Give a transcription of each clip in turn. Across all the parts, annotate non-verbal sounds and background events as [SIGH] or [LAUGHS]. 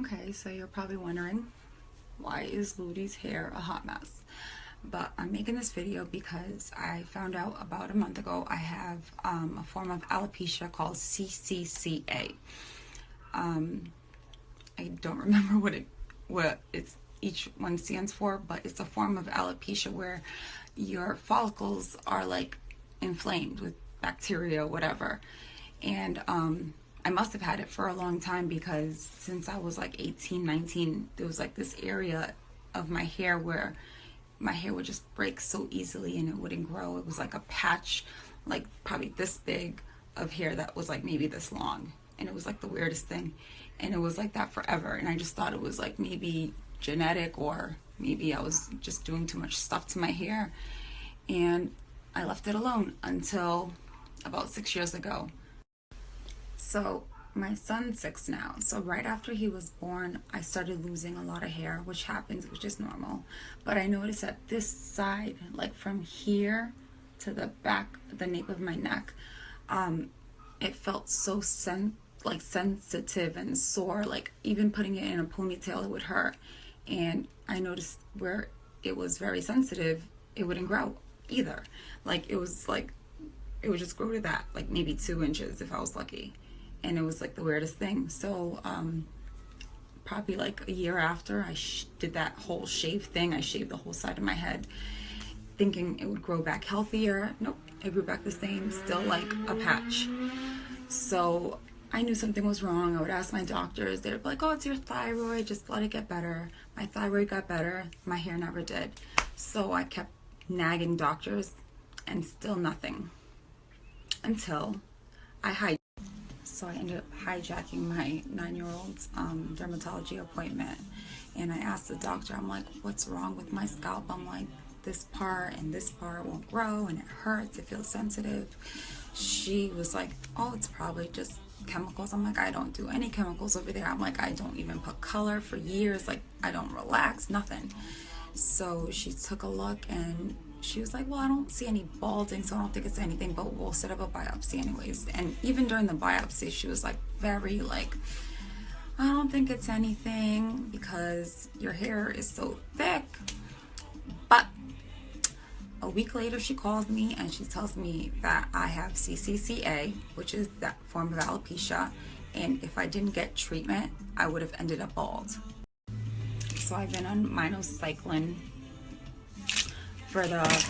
Okay, so you're probably wondering why is Ludi's hair a hot mess? But I'm making this video because I found out about a month ago I have um, a form of alopecia called CCCA. Um, I don't [LAUGHS] remember what it what it's each one stands for, but it's a form of alopecia where your follicles are like inflamed with bacteria, whatever. And um, I must have had it for a long time because since I was like 18, 19, there was like this area of my hair where my hair would just break so easily and it wouldn't grow. It was like a patch, like probably this big of hair that was like maybe this long. And it was like the weirdest thing. And it was like that forever. And I just thought it was like maybe genetic or maybe I was just doing too much stuff to my hair. And I left it alone until about six years ago. So my son's six now. So right after he was born, I started losing a lot of hair, which happens, which is normal. But I noticed that this side, like from here to the back, the nape of my neck, um, it felt so sen like sensitive and sore. Like even putting it in a ponytail, it would hurt. And I noticed where it was very sensitive, it wouldn't grow either. Like it was like, it would just grow to that, like maybe two inches if I was lucky and it was like the weirdest thing. So um, probably like a year after I did that whole shave thing, I shaved the whole side of my head thinking it would grow back healthier. Nope, it grew back the same, still like a patch. So I knew something was wrong. I would ask my doctors. They'd be like, oh, it's your thyroid. Just let it get better. My thyroid got better. My hair never did. So I kept nagging doctors and still nothing until I had so I ended up hijacking my nine-year-old's um, dermatology appointment. And I asked the doctor, I'm like, what's wrong with my scalp? I'm like, this part and this part won't grow and it hurts, it feels sensitive. She was like, oh, it's probably just chemicals. I'm like, I don't do any chemicals over there. I'm like, I don't even put color for years. Like, I don't relax, nothing. So she took a look and she was like, well, I don't see any balding, so I don't think it's anything, but we'll set up a biopsy anyways. And even during the biopsy, she was like very like, I don't think it's anything because your hair is so thick. But a week later, she calls me and she tells me that I have CCCA, which is that form of alopecia. And if I didn't get treatment, I would have ended up bald. So I've been on minocycline for the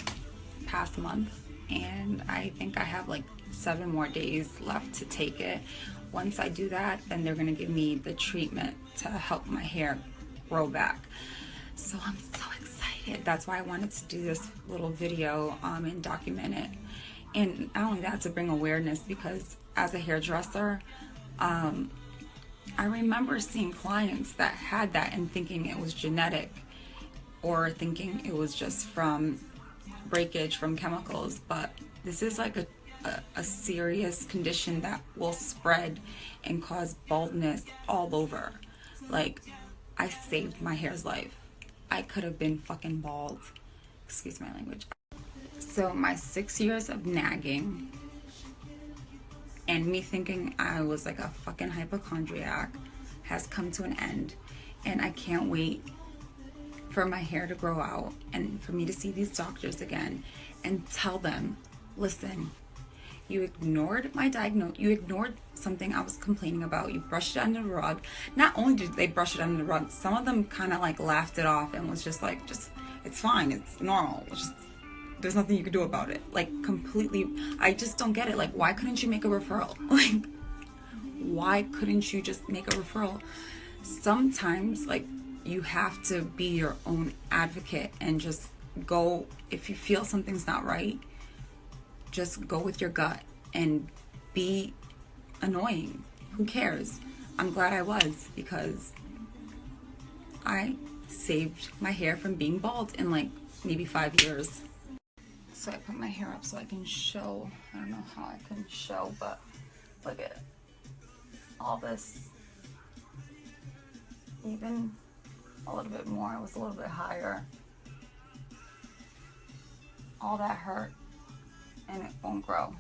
past month and I think I have like seven more days left to take it. Once I do that, then they're gonna give me the treatment to help my hair grow back. So I'm so excited. That's why I wanted to do this little video um, and document it. And not only that, to bring awareness because as a hairdresser, um, I remember seeing clients that had that and thinking it was genetic or thinking it was just from breakage from chemicals, but this is like a, a, a, serious condition that will spread and cause baldness all over. Like, I saved my hair's life. I could have been fucking bald. Excuse my language. So my six years of nagging and me thinking I was like a fucking hypochondriac has come to an end. And I can't wait for my hair to grow out and for me to see these doctors again and tell them, listen, you ignored my diagnosis, you ignored something I was complaining about, you brushed it under the rug. Not only did they brush it under the rug, some of them kind of like laughed it off and was just like, just, it's fine, it's normal, it's just, there's nothing you can do about it. Like completely, I just don't get it. Like, why couldn't you make a referral? [LAUGHS] Like, why couldn't you just make a referral? Sometimes, like, you have to be your own advocate and just go if you feel something's not right just go with your gut and be annoying. Who cares? I'm glad i was because i saved my hair from being bald in like maybe five years. So i put my hair up so i can show i don't know how i can show but look at all this. Even a little bit more. It was a little bit higher. All that hurt and it won't grow.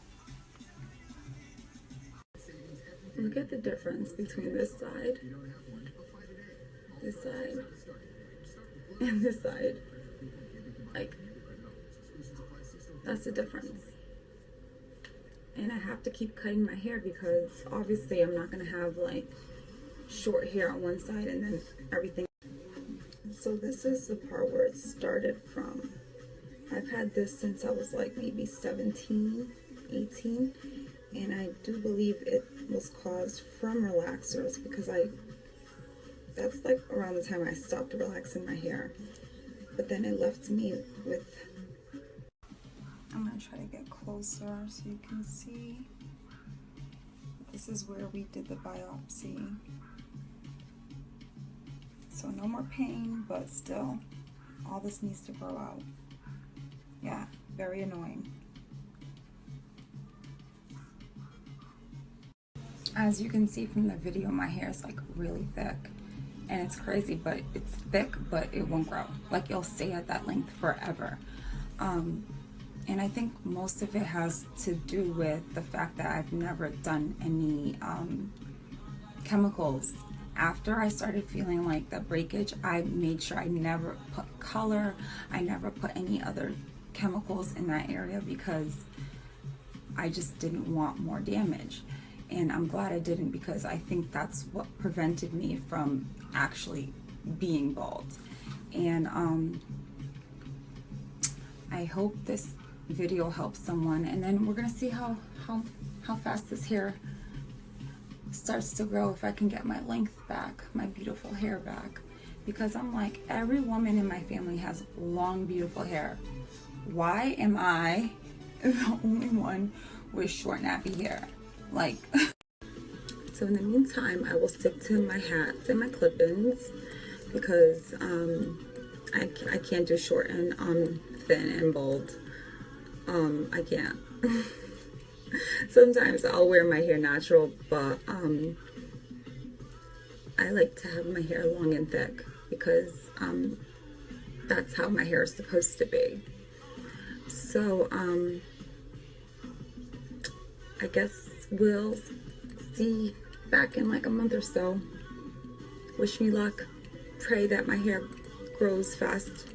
Look at the difference between this side this side and this side. Like, that's the difference. And I have to keep cutting my hair because obviously I'm not going to have like short hair on one side and then everything. So this is the part where it started from. I've had this since I was like maybe 17, 18. And I do believe it was caused from relaxers because I, that's like around the time I stopped relaxing my hair. But then it left me with, I'm gonna try to get closer so you can see. This is where we did the biopsy. So no more pain, but still, all this needs to grow out. Yeah, very annoying. As you can see from the video, my hair is like really thick. And it's crazy, but it's thick, but it won't grow. Like it'll stay at that length forever. Um, and I think most of it has to do with the fact that I've never done any um, chemicals after I started feeling like the breakage, I made sure I never put color, I never put any other chemicals in that area because I just didn't want more damage. And I'm glad I didn't because I think that's what prevented me from actually being bald. And um, I hope this video helps someone. And then we're gonna see how, how, how fast this hair starts to grow if I can get my length back, my beautiful hair back. Because I'm like, every woman in my family has long, beautiful hair. Why am I [LAUGHS] the only one with short, nappy hair? Like, [LAUGHS] so in the meantime, I will stick to my hats and my clip-ins because um, I, I can't do short and um, thin and bold. Um, I can't. [LAUGHS] [LAUGHS] sometimes I'll wear my hair natural, but um, I like to have my hair long and thick because um, that's how my hair is supposed to be. So, um, I guess we'll see back in like a month or so. Wish me luck. Pray that my hair grows fast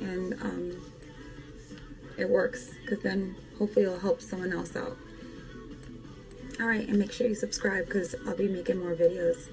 and um, it works because then hopefully it'll help someone else out. Alright, and make sure you subscribe because I'll be making more videos.